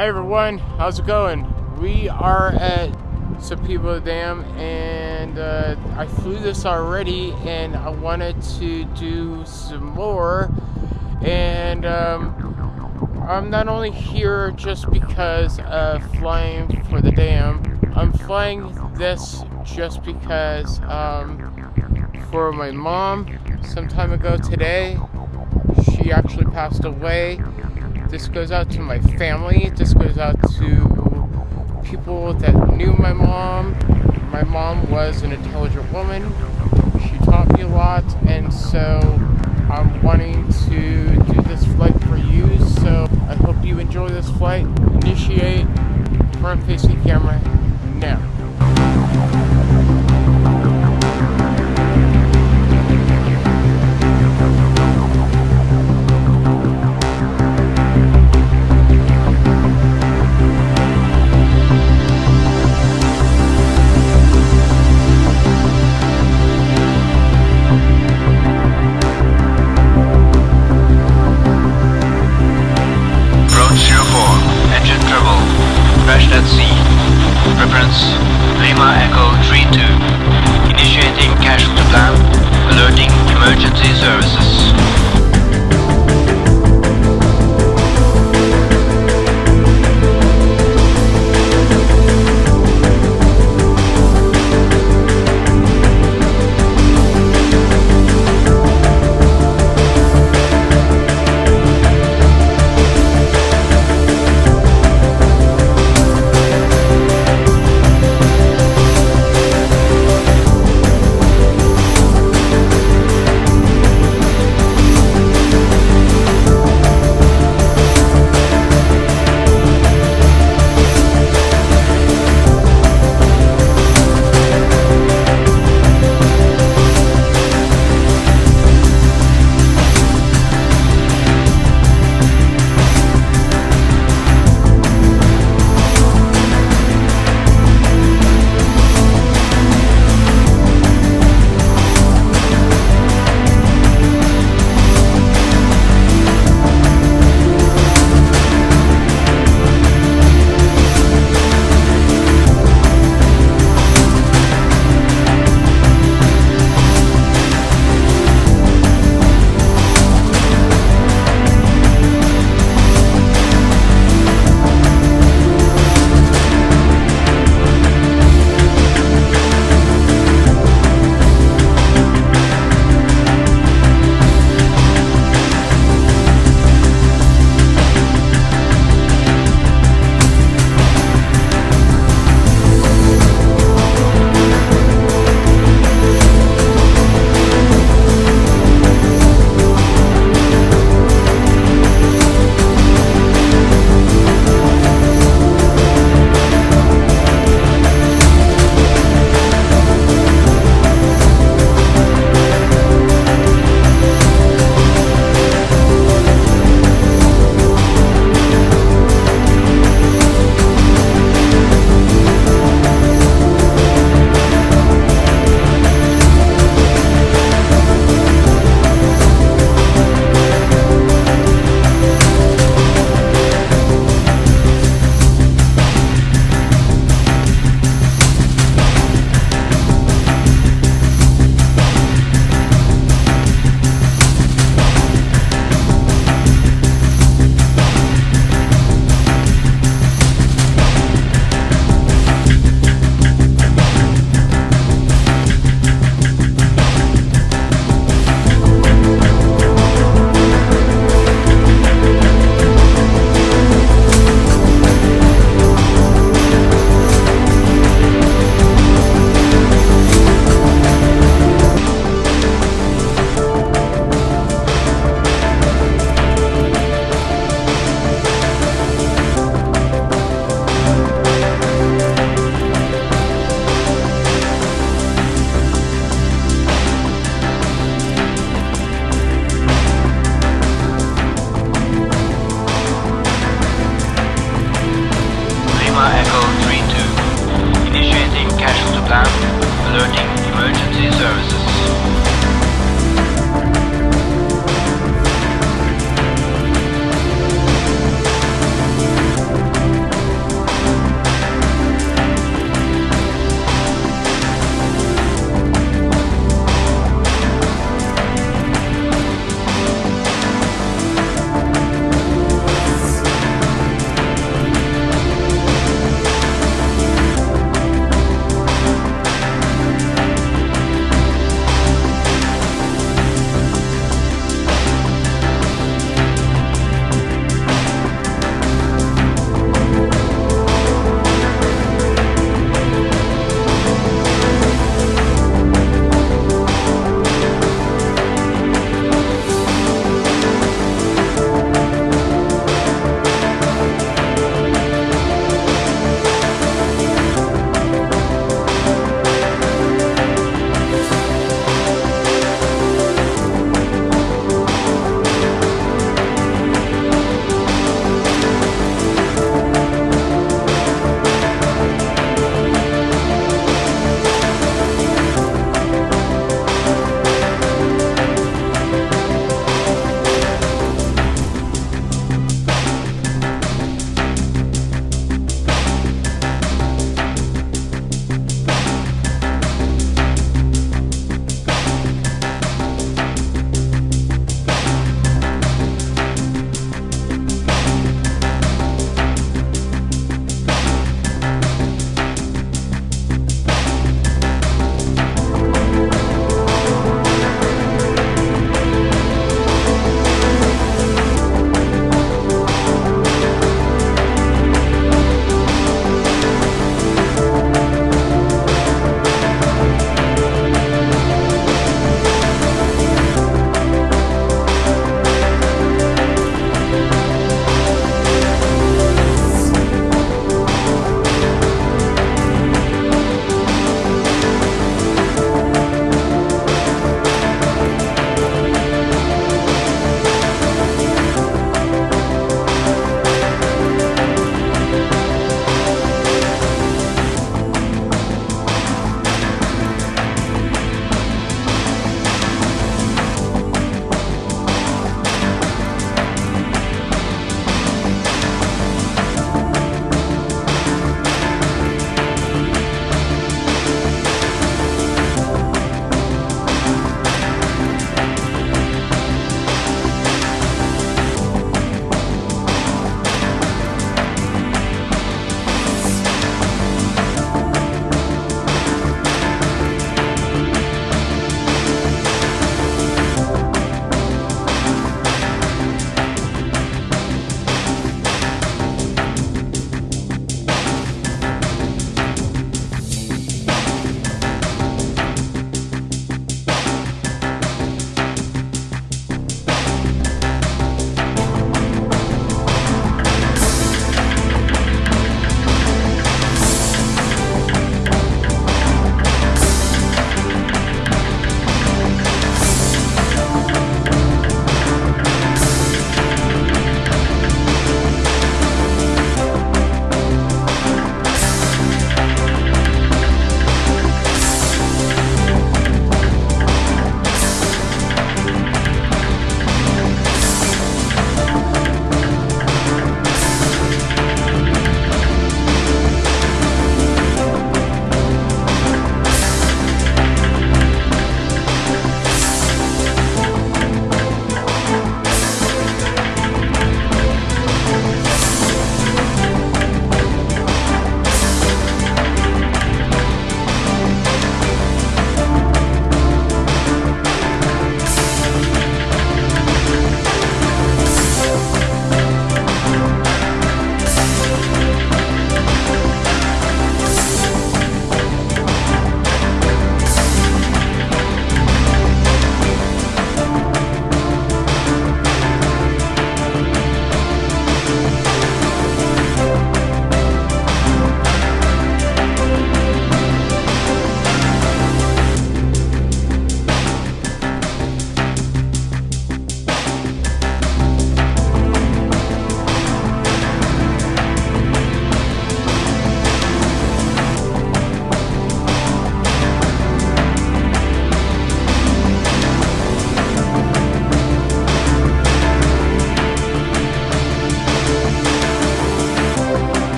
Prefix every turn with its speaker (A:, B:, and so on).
A: Hi everyone, how's it going? We are at Sepulveda Dam and uh, I flew this already and I wanted to do some more. And um, I'm not only here just because of flying for the dam, I'm flying this just because um, for my mom. Some time ago today she actually passed away this goes out to my family. This goes out to people that knew my mom. My mom was an intelligent woman. She taught me a lot, and so I'm wanting to do this flight for you. So I hope you enjoy this flight. Initiate front facing camera now.
B: Lima Echo 32. Initiating casualty plan. Alerting emergency services.